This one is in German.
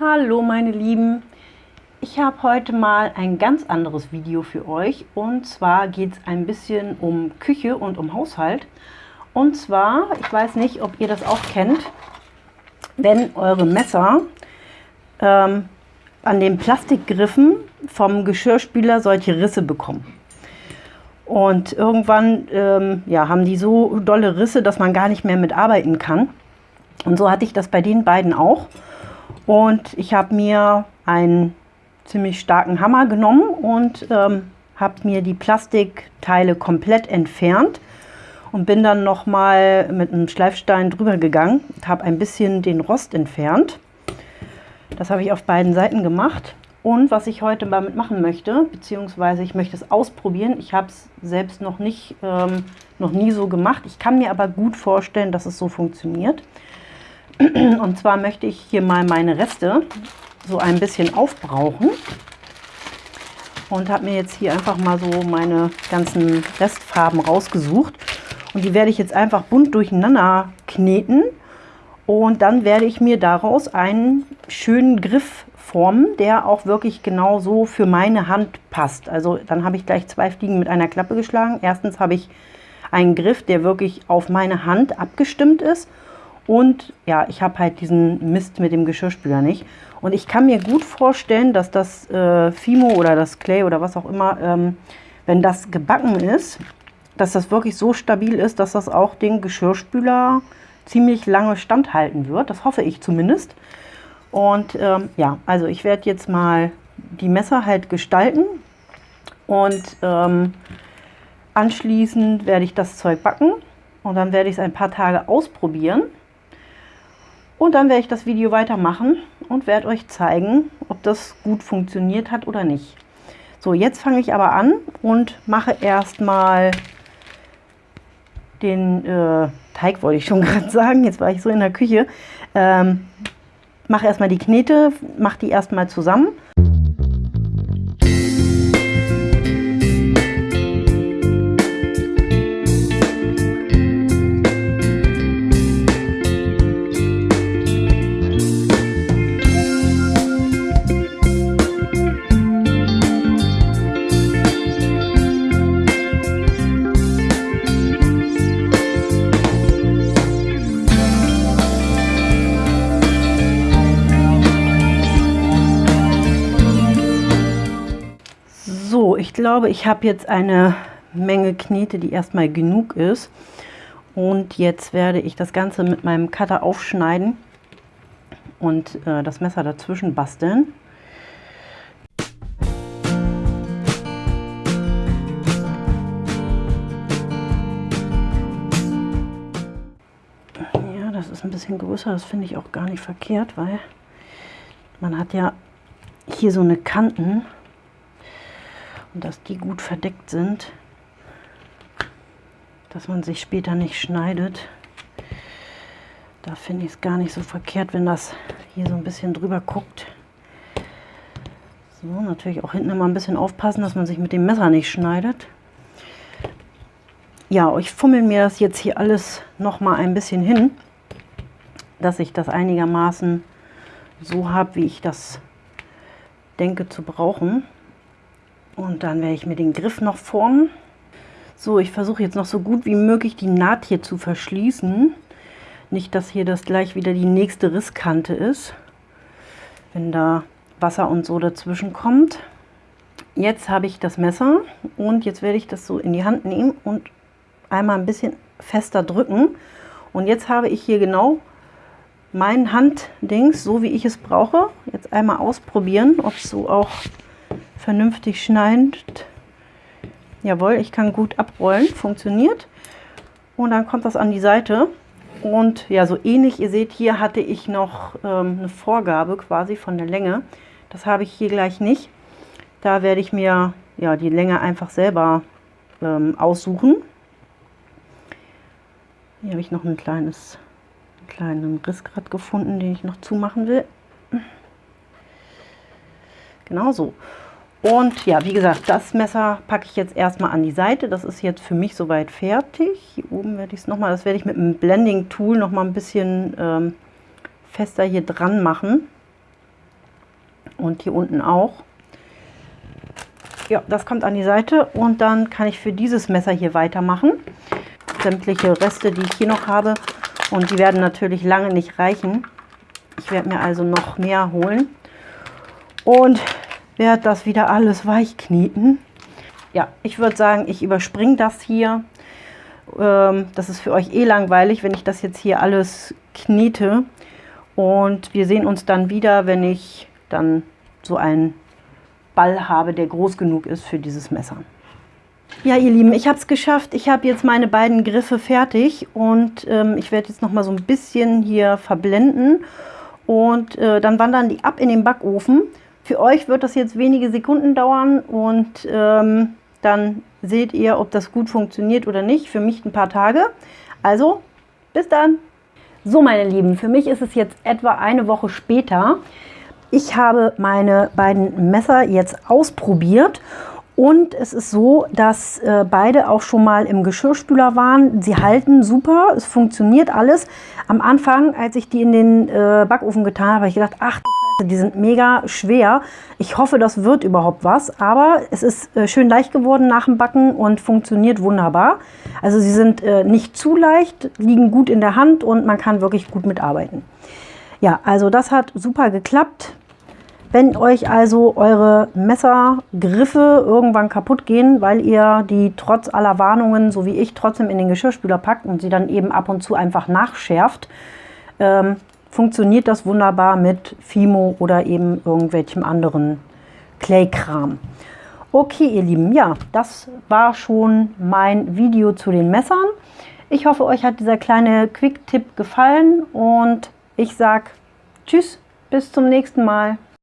Hallo meine Lieben, ich habe heute mal ein ganz anderes Video für euch und zwar geht es ein bisschen um Küche und um Haushalt. Und zwar, ich weiß nicht, ob ihr das auch kennt, wenn eure Messer ähm, an den Plastikgriffen vom Geschirrspüler solche Risse bekommen. Und irgendwann ähm, ja, haben die so dolle Risse, dass man gar nicht mehr mitarbeiten kann. Und so hatte ich das bei den beiden auch. Und ich habe mir einen ziemlich starken Hammer genommen und ähm, habe mir die Plastikteile komplett entfernt und bin dann nochmal mit einem Schleifstein drüber gegangen und habe ein bisschen den Rost entfernt. Das habe ich auf beiden Seiten gemacht. Und was ich heute damit machen möchte, beziehungsweise ich möchte es ausprobieren, ich habe es selbst noch nicht, ähm, noch nie so gemacht. Ich kann mir aber gut vorstellen, dass es so funktioniert. Und zwar möchte ich hier mal meine Reste so ein bisschen aufbrauchen. Und habe mir jetzt hier einfach mal so meine ganzen Restfarben rausgesucht. Und die werde ich jetzt einfach bunt durcheinander kneten. Und dann werde ich mir daraus einen schönen Griff formen, der auch wirklich genau so für meine Hand passt. Also dann habe ich gleich zwei Fliegen mit einer Klappe geschlagen. Erstens habe ich einen Griff, der wirklich auf meine Hand abgestimmt ist. Und ja, ich habe halt diesen Mist mit dem Geschirrspüler nicht. Und ich kann mir gut vorstellen, dass das äh, Fimo oder das Clay oder was auch immer, ähm, wenn das gebacken ist, dass das wirklich so stabil ist, dass das auch den Geschirrspüler ziemlich lange standhalten wird. Das hoffe ich zumindest. Und ähm, ja, also ich werde jetzt mal die Messer halt gestalten und ähm, anschließend werde ich das Zeug backen und dann werde ich es ein paar Tage ausprobieren und dann werde ich das Video weitermachen und werde euch zeigen, ob das gut funktioniert hat oder nicht. So, jetzt fange ich aber an und mache erstmal den äh, Teig, wollte ich schon gerade sagen. Jetzt war ich so in der Küche. Ähm, mache erstmal die Knete, mache die erstmal zusammen glaube, ich habe jetzt eine Menge Knete, die erstmal genug ist. Und jetzt werde ich das Ganze mit meinem Cutter aufschneiden und äh, das Messer dazwischen basteln. Ja, das ist ein bisschen größer, das finde ich auch gar nicht verkehrt, weil man hat ja hier so eine Kanten und dass die gut verdeckt sind, dass man sich später nicht schneidet. Da finde ich es gar nicht so verkehrt, wenn das hier so ein bisschen drüber guckt. So, natürlich auch hinten immer ein bisschen aufpassen, dass man sich mit dem Messer nicht schneidet. Ja, ich fummel mir das jetzt hier alles noch mal ein bisschen hin, dass ich das einigermaßen so habe, wie ich das denke zu brauchen. Und dann werde ich mir den Griff noch formen. So, ich versuche jetzt noch so gut wie möglich die Naht hier zu verschließen. Nicht, dass hier das gleich wieder die nächste Risskante ist, wenn da Wasser und so dazwischen kommt. Jetzt habe ich das Messer und jetzt werde ich das so in die Hand nehmen und einmal ein bisschen fester drücken. Und jetzt habe ich hier genau mein Handdings, so wie ich es brauche. Jetzt einmal ausprobieren, ob es so auch vernünftig schneidet. Jawohl, ich kann gut abrollen, funktioniert. Und dann kommt das an die Seite. Und ja, so ähnlich, ihr seht, hier hatte ich noch ähm, eine Vorgabe quasi von der Länge. Das habe ich hier gleich nicht. Da werde ich mir ja die Länge einfach selber ähm, aussuchen. Hier habe ich noch ein kleines, einen kleinen Riss gefunden, den ich noch zumachen will. Genau so. Und ja, wie gesagt, das Messer packe ich jetzt erstmal an die Seite. Das ist jetzt für mich soweit fertig. Hier oben werde ich es nochmal, das werde ich mit einem Blending Tool nochmal ein bisschen ähm, fester hier dran machen. und hier unten auch. Ja, das kommt an die Seite und dann kann ich für dieses Messer hier weitermachen. Sämtliche Reste, die ich hier noch habe und die werden natürlich lange nicht reichen. Ich werde mir also noch mehr holen und werde das wieder alles weich kneten. Ja, ich würde sagen, ich überspringe das hier. Ähm, das ist für euch eh langweilig, wenn ich das jetzt hier alles knete. Und wir sehen uns dann wieder, wenn ich dann so einen Ball habe, der groß genug ist für dieses Messer. Ja, ihr Lieben, ich habe es geschafft. Ich habe jetzt meine beiden Griffe fertig und ähm, ich werde jetzt noch mal so ein bisschen hier verblenden und äh, dann wandern die ab in den Backofen. Für euch wird das jetzt wenige Sekunden dauern und ähm, dann seht ihr, ob das gut funktioniert oder nicht. Für mich ein paar Tage. Also, bis dann! So, meine Lieben, für mich ist es jetzt etwa eine Woche später. Ich habe meine beiden Messer jetzt ausprobiert und es ist so, dass äh, beide auch schon mal im Geschirrspüler waren. Sie halten super, es funktioniert alles. Am Anfang, als ich die in den äh, Backofen getan habe, habe ich gedacht, ach die sind mega schwer. Ich hoffe, das wird überhaupt was. Aber es ist äh, schön leicht geworden nach dem Backen und funktioniert wunderbar. Also sie sind äh, nicht zu leicht, liegen gut in der Hand und man kann wirklich gut mitarbeiten. Ja, also das hat super geklappt. Wenn euch also eure Messergriffe irgendwann kaputt gehen, weil ihr die trotz aller Warnungen, so wie ich, trotzdem in den Geschirrspüler packt und sie dann eben ab und zu einfach nachschärft, ähm, funktioniert das wunderbar mit Fimo oder eben irgendwelchem anderen Clay-Kram. Okay, ihr Lieben, ja, das war schon mein Video zu den Messern. Ich hoffe, euch hat dieser kleine Quick-Tipp gefallen und ich sage Tschüss, bis zum nächsten Mal.